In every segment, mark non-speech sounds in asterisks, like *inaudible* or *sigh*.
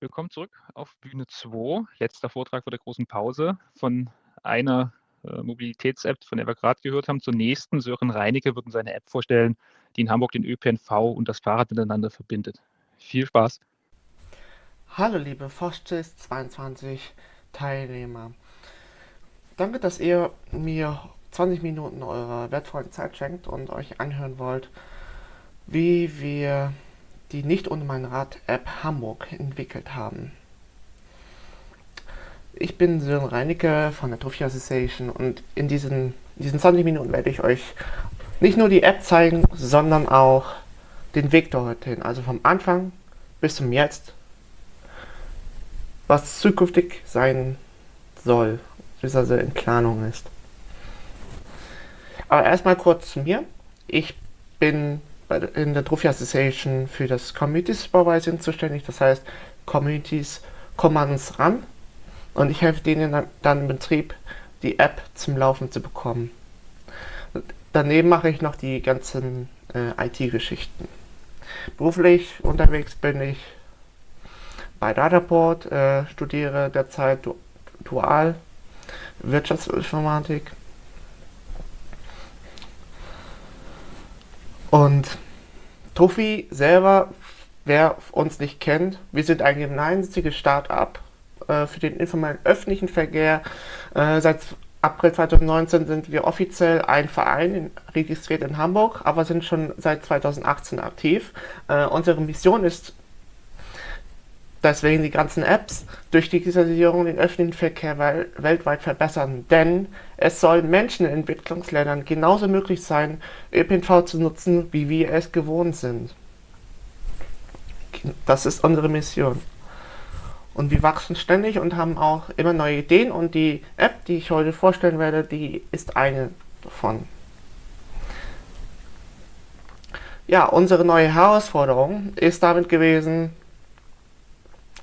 Willkommen zurück auf Bühne 2. Letzter Vortrag vor der großen Pause von einer äh, Mobilitäts-App, von der wir gerade gehört haben, zur nächsten. Sören Reinecke wird seine App vorstellen, die in Hamburg den ÖPNV und das Fahrrad miteinander verbindet. Viel Spaß! Hallo liebe Foschtis 22 Teilnehmer. Danke, dass ihr mir 20 Minuten eurer wertvollen Zeit schenkt und euch anhören wollt, wie wir die Nicht ohne mein Rad App Hamburg entwickelt haben. Ich bin Sören Reinecke von der Trophy Association und in diesen, in diesen 20 Minuten werde ich euch nicht nur die App zeigen, sondern auch den Weg dorthin, also vom Anfang bis zum Jetzt, was zukünftig sein soll, bis also in Planung ist. Aber erstmal kurz zu mir. Ich bin in der Trophy Association für das Community Supervising zuständig. Das heißt, Communities kommen an uns ran und ich helfe denen dann, dann im Betrieb, die App zum Laufen zu bekommen. Daneben mache ich noch die ganzen äh, IT-Geschichten. Beruflich unterwegs bin ich bei Dataport, äh, studiere derzeit du dual Wirtschaftsinformatik Und Tuffy selber, wer uns nicht kennt, wir sind ein gemeinnütziges Start-up äh, für den informellen öffentlichen Verkehr. Äh, seit April 2019 sind wir offiziell ein Verein in, registriert in Hamburg, aber sind schon seit 2018 aktiv. Äh, unsere Mission ist deswegen die ganzen Apps durch Digitalisierung den öffentlichen Verkehr wel weltweit verbessern. Denn es soll Menschen in Entwicklungsländern genauso möglich sein, ÖPNV zu nutzen, wie wir es gewohnt sind. Das ist unsere Mission. Und wir wachsen ständig und haben auch immer neue Ideen und die App, die ich heute vorstellen werde, die ist eine davon. Ja, unsere neue Herausforderung ist damit gewesen,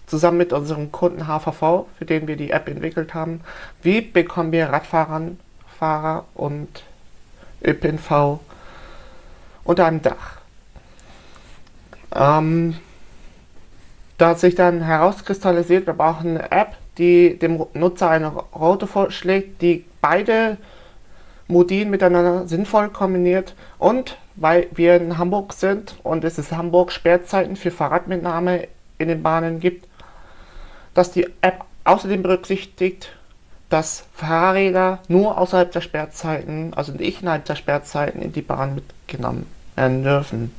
zusammen mit unserem Kunden HVV, für den wir die App entwickelt haben, wie bekommen wir Radfahrern, Fahrer und ÖPNV unter einem Dach. Ähm, da hat sich dann herauskristallisiert, wir brauchen eine App, die dem Nutzer eine Route vorschlägt, die beide Modinen miteinander sinnvoll kombiniert und weil wir in Hamburg sind und es ist Hamburg Sperrzeiten für Fahrradmitnahme in den Bahnen gibt, dass die App außerdem berücksichtigt, dass Fahrräder nur außerhalb der Sperrzeiten, also nicht innerhalb der Sperrzeiten, in die Bahn mitgenommen werden dürfen.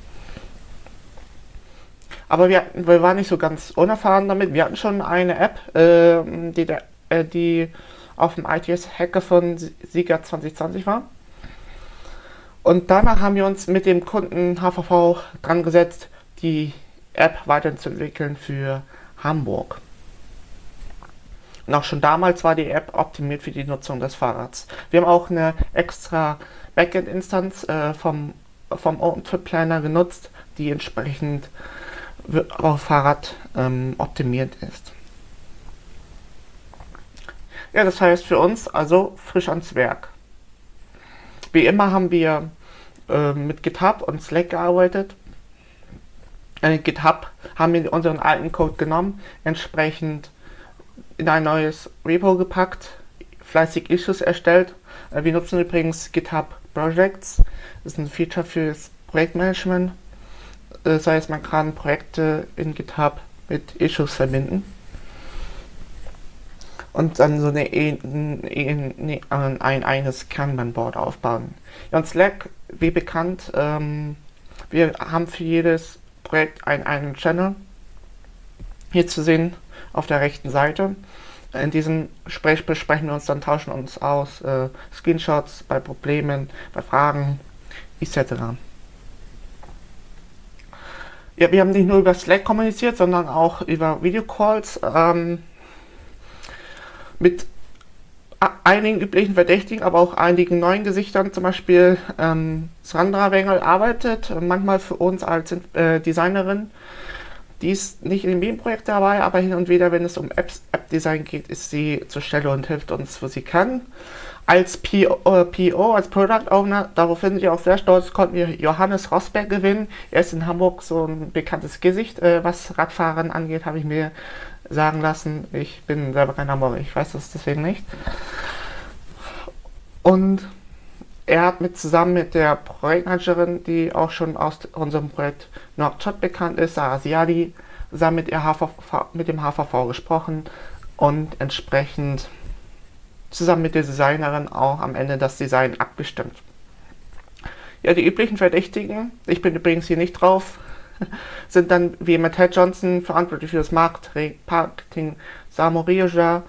Aber wir, wir waren nicht so ganz unerfahren damit. Wir hatten schon eine App, äh, die, äh, die auf dem ITS Hacker von Sieger 2020 war. Und danach haben wir uns mit dem Kunden HVV dran gesetzt, die App weiterzuentwickeln für Hamburg. Und auch schon damals war die App optimiert für die Nutzung des Fahrrads. Wir haben auch eine extra Backend-Instanz äh, vom, vom OpenTrip Planner genutzt, die entsprechend auf Fahrrad ähm, optimiert ist. Ja, das heißt für uns also frisch ans Werk. Wie immer haben wir äh, mit GitHub und Slack gearbeitet. Äh, GitHub haben wir unseren alten Code genommen, entsprechend in ein neues Repo gepackt, fleißig Issues erstellt. Äh, wir nutzen übrigens GitHub Projects. Das ist ein Feature fürs Projektmanagement. Das heißt, man kann Projekte in GitHub mit Issues verbinden. Und dann so eine, eine, ein, ein eines Kanban-Board aufbauen. Ja, und Slack, wie bekannt, ähm, wir haben für jedes Projekt einen, einen Channel. Hier zu sehen auf der rechten Seite. In diesem Gespräch besprechen wir uns dann, tauschen uns aus, äh, Screenshots bei Problemen, bei Fragen etc. Ja, wir haben nicht nur über Slack kommuniziert, sondern auch über Videocalls ähm, mit einigen üblichen Verdächtigen, aber auch einigen neuen Gesichtern. Zum Beispiel ähm, Sandra Wengel arbeitet manchmal für uns als äh, Designerin die ist nicht in jedem Projekt dabei, aber hin und wieder, wenn es um App-Design geht, ist sie zur Stelle und hilft uns, wo sie kann. als PO, äh, PO, als Product Owner, darauf sind wir auch sehr stolz, konnten wir Johannes Rosberg gewinnen. Er ist in Hamburg so ein bekanntes Gesicht. Äh, was Radfahren angeht, habe ich mir sagen lassen. Ich bin selber kein Hamburger, ich weiß das deswegen nicht. Und er hat mit zusammen mit der Projektmanagerin, die auch schon aus unserem Projekt Nordshot bekannt ist, Sarah Siadi, zusammen mit, HVV, mit dem HVV gesprochen und entsprechend zusammen mit der Designerin auch am Ende das Design abgestimmt. Ja, die üblichen Verdächtigen, ich bin übrigens hier nicht drauf, *laughs* sind dann wie Matt Johnson verantwortlich für das Marketing, Samo Rioja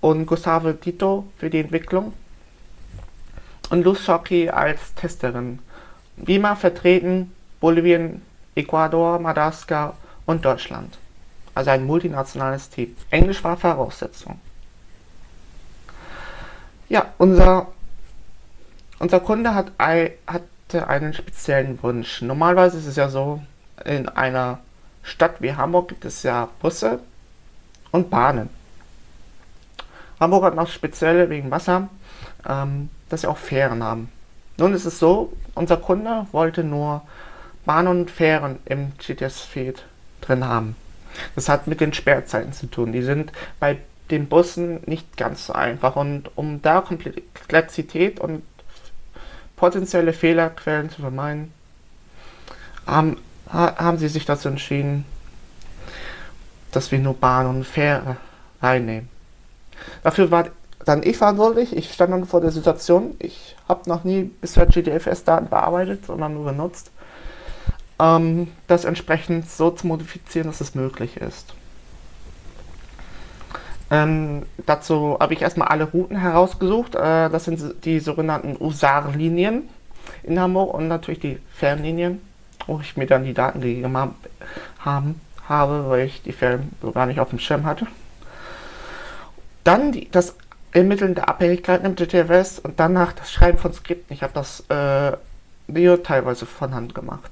und Gustavo Tito für die Entwicklung und Luz Schocki als Testerin. Wima vertreten Bolivien, Ecuador, Madagaskar und Deutschland. Also ein multinationales Team. Englisch war Voraussetzung. Ja, unser, unser Kunde hat, hatte einen speziellen Wunsch. Normalerweise ist es ja so, in einer Stadt wie Hamburg gibt es ja Busse und Bahnen. Hamburg hat noch spezielle wegen Wasser, ähm, dass sie auch Fähren haben. Nun ist es so, unser Kunde wollte nur Bahnen und Fähren im GTS-Feed drin haben. Das hat mit den Sperrzeiten zu tun. Die sind bei den Bussen nicht ganz so einfach. Und um da Komplexität und potenzielle Fehlerquellen zu vermeiden, haben, haben sie sich dazu entschieden, dass wir nur Bahn und Fähre reinnehmen. Dafür war dann ich verantwortlich. Ich stand dann vor der Situation. Ich habe noch nie bisher GDFS-Daten bearbeitet, sondern nur benutzt. Ähm, das entsprechend so zu modifizieren, dass es möglich ist. Ähm, dazu habe ich erstmal alle Routen herausgesucht. Äh, das sind die sogenannten USAR-Linien in Hamburg und natürlich die Fernlinien, wo ich mir dann die Daten gegeben hab, haben, habe, weil ich die Fern so gar nicht auf dem Schirm hatte. Dann die, das Ermitteln der Abhängigkeiten im GTFS und danach das Schreiben von Skripten. Ich habe das äh, Video teilweise von Hand gemacht.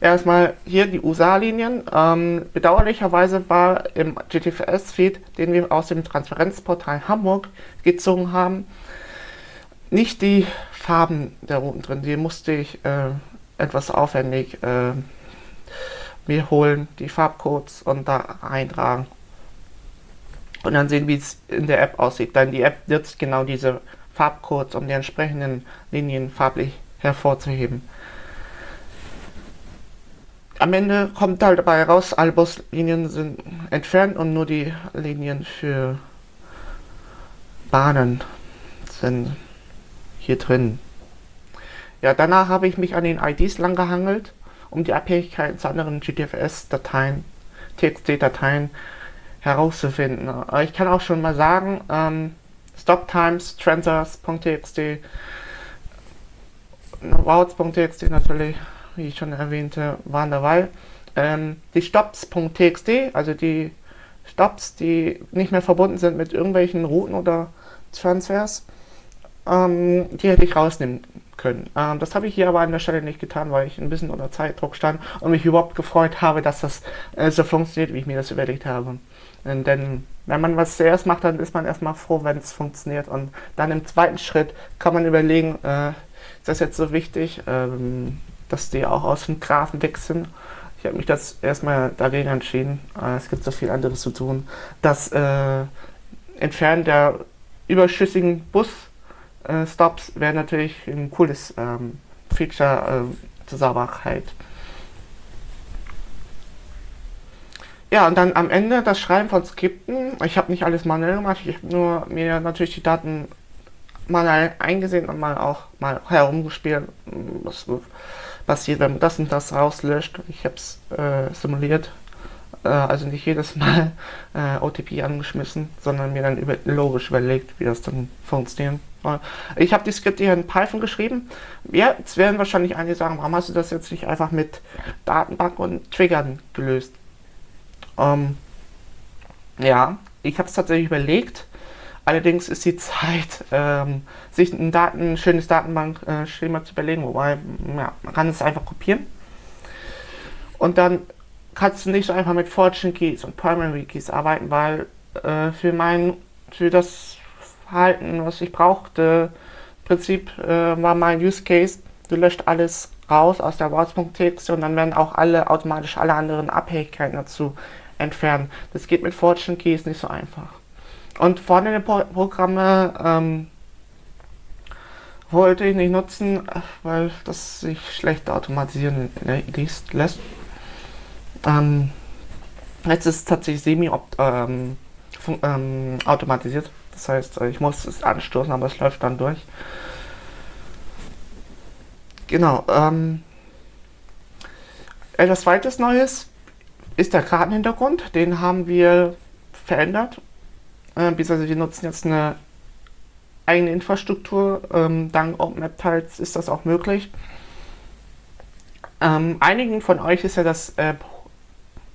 Erstmal hier die USA-Linien. Ähm, bedauerlicherweise war im GTFS-Feed, den wir aus dem Transparenzportal Hamburg gezogen haben, nicht die Farben der Routen drin. Die musste ich äh, etwas aufwendig äh, mir holen, die Farbcodes und da eintragen. Und dann sehen, wie es in der App aussieht. Dann die App nutzt genau diese Farbcodes, um die entsprechenden Linien farblich hervorzuheben am Ende kommt halt dabei raus, alle Buslinien sind entfernt und nur die Linien für Bahnen sind hier drin. Ja, danach habe ich mich an den IDs lang gehangelt, um die Abhängigkeiten zu anderen GTFS-Dateien, TXT-Dateien herauszufinden. Ich kann auch schon mal sagen, ähm, Stoptimes, Transers.txt, Routes.txt natürlich, wie ich schon erwähnte, waren dabei. Ähm, die Stops.txt, also die Stops, die nicht mehr verbunden sind mit irgendwelchen Routen oder Transfers, ähm, die hätte ich rausnehmen können. Ähm, das habe ich hier aber an der Stelle nicht getan, weil ich ein bisschen unter Zeitdruck stand und mich überhaupt gefreut habe, dass das äh, so funktioniert, wie ich mir das überlegt habe. Und denn wenn man was zuerst macht, dann ist man erstmal froh, wenn es funktioniert. Und dann im zweiten Schritt kann man überlegen, äh, ist das jetzt so wichtig? Ähm, dass die auch aus dem Grafen weg sind. Ich habe mich das erstmal dagegen entschieden. Äh, es gibt so viel anderes zu tun. Das äh, Entfernen der überschüssigen Bus-Stops äh, wäre natürlich ein cooles ähm, Feature äh, zur Sauberkeit. Ja, und dann am Ende das Schreiben von Skripten. Ich habe nicht alles manuell gemacht, ich habe nur mir natürlich die Daten mal eingesehen und mal auch mal herumgespielt, was passiert, wenn man das und das rauslöscht. Ich habe es äh, simuliert, äh, also nicht jedes Mal *laughs* äh, OTP angeschmissen, sondern mir dann über, logisch überlegt, wie das dann funktionieren soll. Ich habe die Skripte hier in Python geschrieben. Ja, jetzt werden wahrscheinlich einige sagen, warum hast du das jetzt nicht einfach mit Datenbank und Triggern gelöst? Ähm, ja, ich habe es tatsächlich überlegt, Allerdings ist die *laughs* Zeit, ähm, sich ein, Daten, ein schönes Datenbankschema zu überlegen, wobei ja, man kann es einfach kopieren. Und dann kannst du nicht so einfach mit Fortune Keys und Primary Keys arbeiten, weil äh, für, mein, für das Verhalten, was ich brauchte. Im Prinzip äh, war mein Use Case, du löscht alles raus aus der Worts.txt und dann werden auch alle automatisch alle anderen Abhängigkeiten dazu entfernen. Das geht mit Fortune Keys nicht so einfach. Und vorne Pro Programme ähm, wollte ich nicht nutzen, weil das sich schlecht automatisieren lässt. Ähm, jetzt ist es tatsächlich semi-automatisiert. Ähm, das heißt, ich muss es anstoßen, aber es läuft dann durch. Genau. Ähm, etwas zweites Neues ist der Kartenhintergrund. Den haben wir verändert. Äh, beziehungsweise wir nutzen jetzt eine eigene Infrastruktur. Ähm, dank OpenMap-Teils ist das auch möglich. Ähm, einigen von euch ist ja das äh,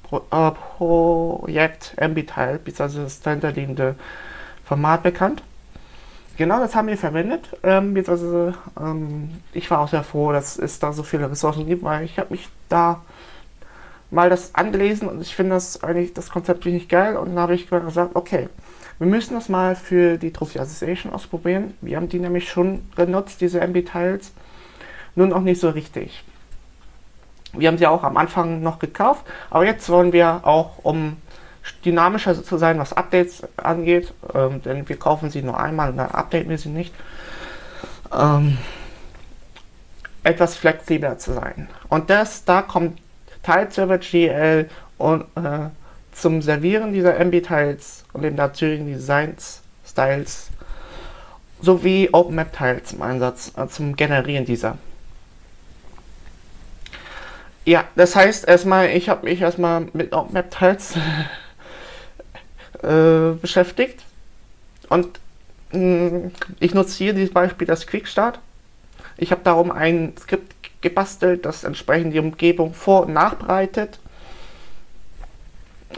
Pro äh, Projekt MB-Teil, beziehungsweise das dahinterliegende Format bekannt. Genau das haben wir verwendet. Ähm, beziehungsweise, ähm, ich war auch sehr froh, dass es da so viele Ressourcen gibt, weil ich habe mich da mal das angelesen und ich finde das eigentlich das Konzept ziemlich geil und dann habe ich gesagt, okay, wir müssen das mal für die Trophy Association ausprobieren. Wir haben die nämlich schon genutzt, diese MB-Tiles, nun auch nicht so richtig. Wir haben sie auch am Anfang noch gekauft, aber jetzt wollen wir auch, um dynamischer zu sein, was Updates angeht, ähm, denn wir kaufen sie nur einmal und dann updaten wir sie nicht, ähm, etwas flexibler zu sein. Und das, da kommt Teilserver GL und äh, zum Servieren dieser MB-Tiles und den dazugehörigen Designs, Styles sowie OpenMap-Tiles zum Einsatz, äh, zum Generieren dieser. Ja, das heißt erstmal, ich habe mich erstmal mit OpenMap-Tiles *laughs* äh, beschäftigt und mh, mm, ich nutze hier dieses Beispiel das Quickstart. Ich habe darum ein Skript gebastelt, das entsprechend die Umgebung vor- und nachbereitet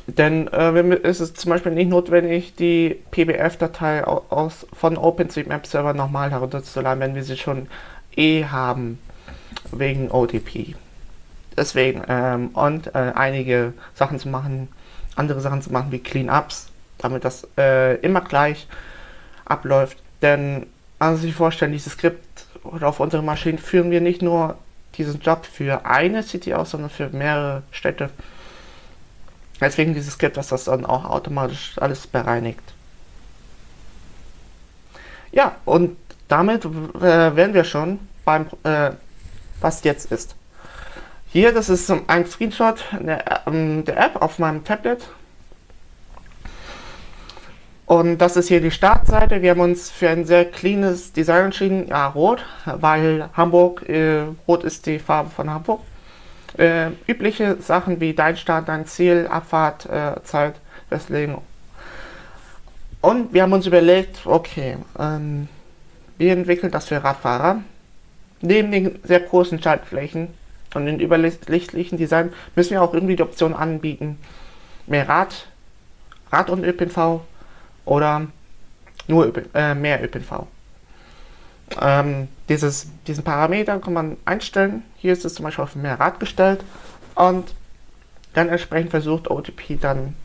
denn äh, ist es zum Beispiel nicht notwendig, die PBF-Datei aus, von OpenStreetMap Server nochmal herunterzuladen, wenn wir sie schon eh haben, wegen OTP. Deswegen, ähm, und äh, einige Sachen zu machen, andere Sachen zu machen wie Cleanups, damit das äh, immer gleich abläuft. Denn, also sich vorstellen, dieses Skript auf unsere Maschinen führen wir nicht nur diesen Job für eine City aus, sondern für mehrere Städte. Deswegen dieses Skript, dass das dann auch automatisch alles bereinigt. Ja, und damit äh, wären wir schon beim, äh, was jetzt ist. Hier, das ist ein Screenshot der, ähm, der App auf meinem Tablet. Und das ist hier die Startseite. Wir haben uns für ein sehr cleanes Design entschieden. Ja, rot, weil Hamburg, äh, rot ist die Farbe von Hamburg äh, übliche Sachen wie dein Start, dein Ziel, Abfahrtzeit äh, festlegen. Und wir haben uns überlegt, okay, ähm, wir entwickeln das für Radfahrer. Neben den sehr großen Schaltflächen und den überlichtlichen Design müssen wir auch irgendwie die Option anbieten, mehr Rad, Rad und ÖPNV oder nur ÖP, äh, mehr ÖPNV. Ähm, dieses, diesen Parameter kann man einstellen. Hier ist es zum Beispiel auf mehr Rad gestellt und dann entsprechend versucht OTP dann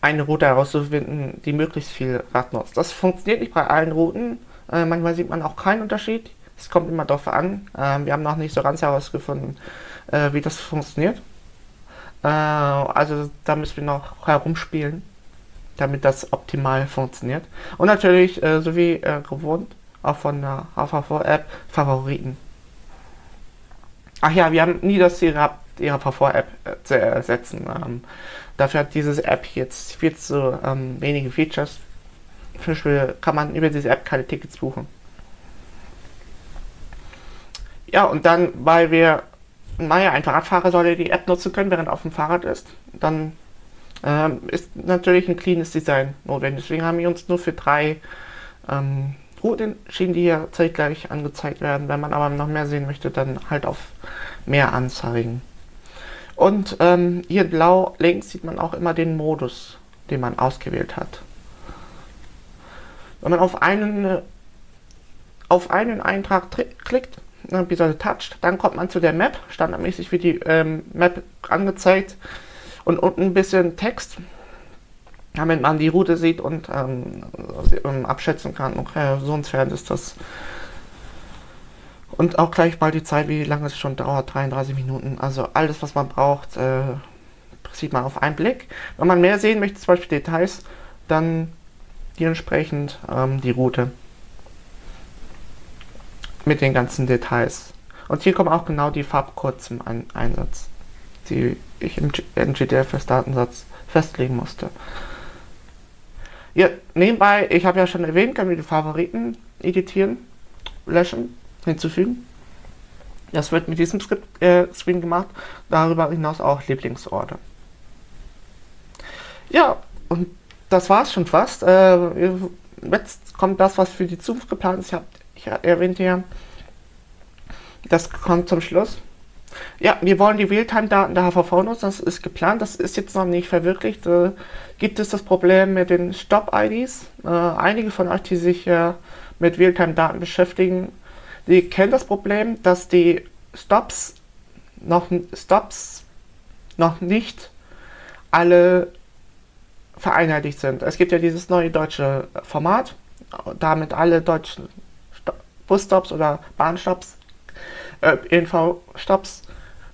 eine Route herauszufinden, die möglichst viel Rad nutzt. Das funktioniert nicht bei allen Routen. Äh, manchmal sieht man auch keinen Unterschied. Es kommt immer darauf an. Äh, wir haben noch nicht so ganz herausgefunden, äh, wie das funktioniert. Äh, also da müssen wir noch herumspielen damit das optimal funktioniert. Und natürlich, äh, so wie äh, gewohnt, auch von der HVV-App Favoriten. Ach ja, wir haben nie das Ziel gehabt, die HVV-App äh, zu ersetzen. Ähm, dafür hat diese App jetzt viel zu ähm, wenige Features. Zum Beispiel kann man über diese App keine Tickets buchen. Ja, und dann, weil wir, naja, ein Fahrradfahrer sollte die App nutzen können, während er auf dem Fahrrad ist, dann ähm, ist natürlich ein cleanes Design notwendig. Deswegen haben wir uns nur für drei ähm, Routen entschieden, die hier zeitgleich angezeigt werden. Wenn man aber noch mehr sehen möchte, dann halt auf mehr anzeigen. Und ähm, hier blau links sieht man auch immer den Modus, den man ausgewählt hat. Wenn man auf einen, auf einen Eintrag klickt, äh, beziehungsweise toucht, dann kommt man zu der Map. Standardmäßig wird die ähm, Map angezeigt und unten ein bisschen Text. damit man die Route sieht und ähm, abschätzen kann, okay, so entfernt ist das. Und auch gleich mal die Zeit, wie lange es schon dauert, 33 Minuten. Also alles, was man braucht, äh, sieht man auf einen Blick. Wenn man mehr sehen möchte, zum Beispiel Details, dann dementsprechend ähm, die Route mit den ganzen Details. Und hier kommen auch genau die Farbcodes zum Ein Einsatz, die ich im NGDFS-Datensatz festlegen musste. Ja, nebenbei, ich habe ja schon erwähnt, können wir die Favoriten editieren, löschen, hinzufügen. Das wird mit diesem Skript, äh, Screen gemacht. Darüber hinaus auch Lieblingsorte. Ja, und das war es schon fast. Äh, jetzt kommt das, was für die Zukunft geplant ist. Ich habe ich erwähnte ja, das kommt zum Schluss. Ja, wir wollen die Realtime-Daten der HVV nutzen, das ist geplant, das ist jetzt noch nicht verwirklicht. Äh, gibt es das Problem mit den Stop-IDs? Äh, einige von euch, die sich äh, mit Realtime-Daten beschäftigen, die kennen das Problem, dass die Stops noch, Stops noch nicht alle vereinheitlicht sind. Es gibt ja dieses neue deutsche Format, damit alle deutschen Busstops oder Bahnstops, äh, ÖNV-Stops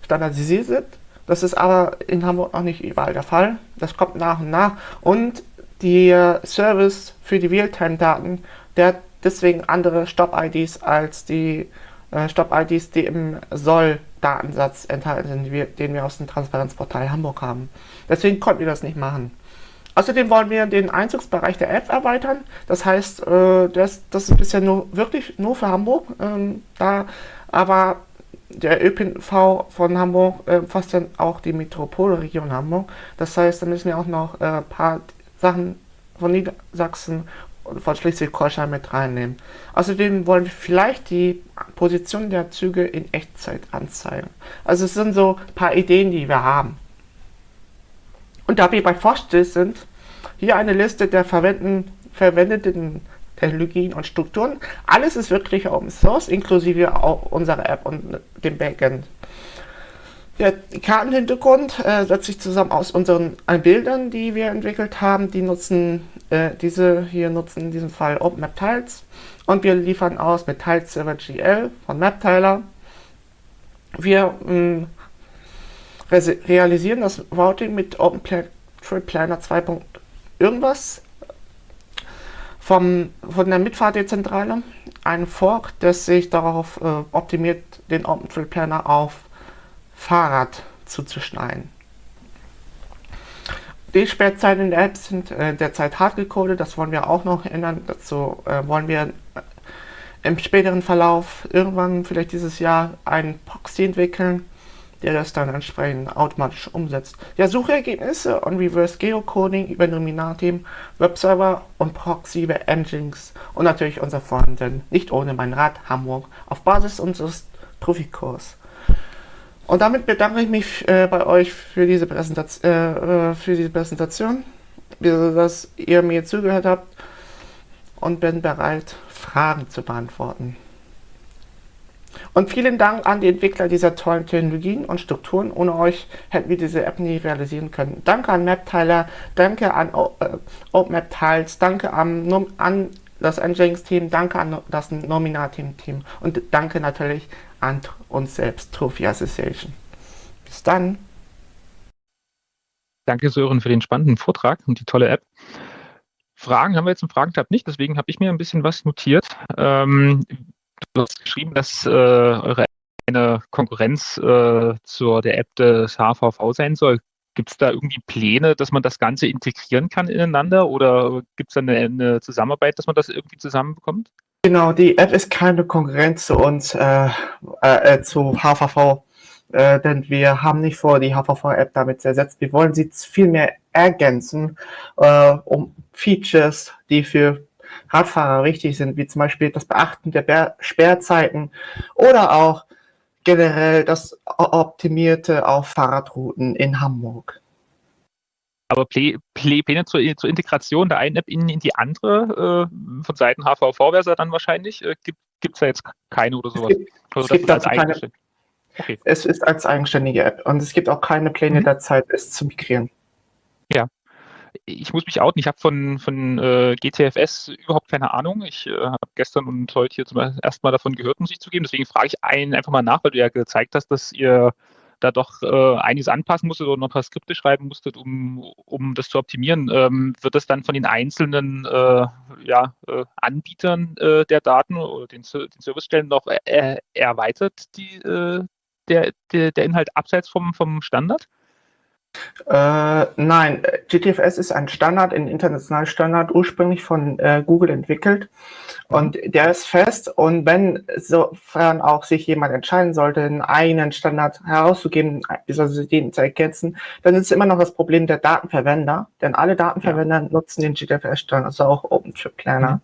standardisiert sind. Das ist aber in Hamburg noch nicht überall der Fall. Das kommt nach und nach. Und der Service für die Realtime-Daten, der hat deswegen andere Stop-IDs als die äh, Stop-IDs, die im Soll-Datensatz enthalten sind, den wir aus dem Transparenzportal Hamburg haben. Deswegen konnten wir das nicht machen. Außerdem wollen wir den Einzugsbereich der App erweitern. Das heißt, äh, das, das ist bisher nur wirklich nur für Hamburg. Ähm, da aber der ÖPNV von Hamburg äh, fasst dann auch die Metropolregion Hamburg. Das heißt, da müssen wir auch noch ein äh, paar Sachen von Niedersachsen und von Schleswig-Holstein mit reinnehmen. Außerdem wollen wir vielleicht die Position der Züge in Echtzeit anzeigen. Also es sind so ein paar Ideen, die wir haben. Und da wir bei Forststill sind, hier eine Liste der verwendeten Technologien und Strukturen. Alles ist wirklich Open Source, inklusive auch unserer App und dem Backend. Der Kartenhintergrund äh, setzt sich zusammen aus unseren äh, Bildern, die wir entwickelt haben. Die nutzen, äh, diese hier nutzen in diesem Fall OpenMap Tiles und wir liefern aus mit Tiles Server GL von MapTiler. Wir mh, realisieren das Routing mit OpenTrip 2. irgendwas vom, von der Mitfahrdezentrale. Ein Fork, das sich darauf äh, optimiert, den OpenTrip Planner auf Fahrrad zuzuschneiden. Die Sperrzeiten in der App sind äh, derzeit hart gecodet, das wollen wir auch noch ändern. Dazu äh, wollen wir äh, im späteren Verlauf irgendwann vielleicht dieses Jahr einen Proxy entwickeln, der das dann entsprechend automatisch umsetzt. Ja, Suchergebnisse und Reverse Geocoding über Nominatim, Webserver und Proxy über Engines und natürlich unser Frontend, nicht ohne mein Rad Hamburg, auf Basis unseres Profikurs. Und damit bedanke ich mich äh, bei euch für diese, Präsentation, äh, äh, für diese Präsentation, dass ihr mir zugehört habt und bin bereit, Fragen zu beantworten. Und vielen Dank an die Entwickler dieser tollen Technologien und Strukturen. Ohne euch hätten wir diese App nie realisieren können. Danke an MapTiler, danke an äh, OpenMap danke an, an das Nginx-Team, danke an das Nominatim-Team und danke natürlich an uns selbst, Trophy Association. Bis dann. Danke Sören für den spannenden Vortrag und die tolle App. Fragen haben wir jetzt im Fragentab nicht, deswegen habe ich mir ein bisschen was notiert. Ähm, du hast geschrieben, dass äh, eure eine Konkurrenz äh, zur der App des HVV sein soll. Gibt es da irgendwie Pläne, dass man das Ganze integrieren kann ineinander oder gibt es da eine, eine, Zusammenarbeit, dass man das irgendwie zusammenbekommt? Genau, die App ist keine Konkurrenz zu uns, äh, äh, zu HVV, äh, denn wir haben nicht vor, die HVV-App damit zu ersetzen. Wir wollen sie vielmehr ergänzen, äh, um Features, die für Radfahrer wichtig sind, wie zum Beispiel das Beachten der Sperrzeiten oder auch generell das Optimierte auf Fahrradrouten in Hamburg. Aber Pläne zur, zur, Integration der einen App in, in die andere äh, von Seiten HVV wäre dann wahrscheinlich. Äh, gibt es da jetzt keine oder sowas? Es gibt, also, es gibt dazu keine, okay. Es ist als eigenständige App und es gibt auch keine Pläne mhm. derzeit, es zu migrieren. Ja. Ich muss mich outen, ich habe von, von äh, GTFS überhaupt keine Ahnung. Ich äh, habe gestern und heute hier zum ersten Mal davon gehört, muss ich zugeben. Deswegen frage ich einen einfach mal nach, weil du ja gezeigt hast, dass ihr da doch äh, einiges anpassen musstet oder noch ein paar Skripte schreiben musstet, um, um das zu optimieren. Ähm, wird das dann von den einzelnen äh, ja, äh, Anbietern äh, der Daten oder den, den Servicestellen noch erweitert, die, äh, der, der, der Inhalt abseits vom, vom Standard? Äh, nein, GTFS ist ein Standard, ein internationaler Standard, ursprünglich von äh, Google entwickelt und der ist fest und wenn sofern auch sich jemand entscheiden sollte, einen eigenen Standard herauszugeben, beziehungsweise den zu ergänzen, dann ist es immer noch das Problem der Datenverwender, denn alle Datenverwender ja. nutzen den GTFS-Standard, also auch OpenTrip Planner. Mhm.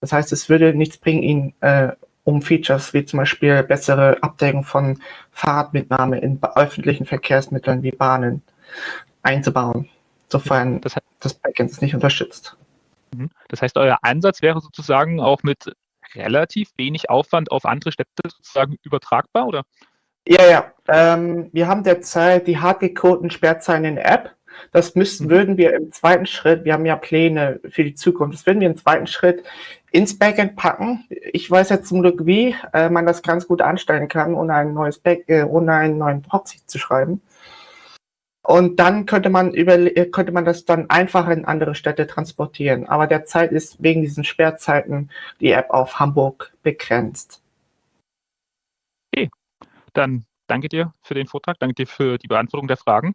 Das heißt, es würde nichts bringen, ihn äh, um Features wie zum Beispiel bessere Abdeckung von Fahrradmitnahme in öffentlichen Verkehrsmitteln wie Bahnen einzubauen, sofern das, heißt, das Backend es nicht unterstützt. Mhm. Das heißt, euer Ansatz wäre sozusagen auch mit relativ wenig Aufwand auf andere Städte sozusagen übertragbar, oder? Ja, ja. Ähm, wir haben derzeit die hart gecodeten Sperrzeilen in der App. Das müssten, mhm. würden wir im zweiten Schritt, wir haben ja Pläne für die Zukunft, das würden wir im zweiten Schritt ins Backend packen. Ich weiß jetzt zum Glück, wie äh, man das ganz gut anstellen kann, ohne ein neues Back, äh, ohne einen neuen Proxy zu schreiben. Und dann könnte man äh, könnte man das dann einfach in andere Städte transportieren. Aber derzeit ist wegen diesen Sperrzeiten die App auf Hamburg begrenzt. Okay, dann danke dir für den Vortrag, danke dir für die Beantwortung der Fragen.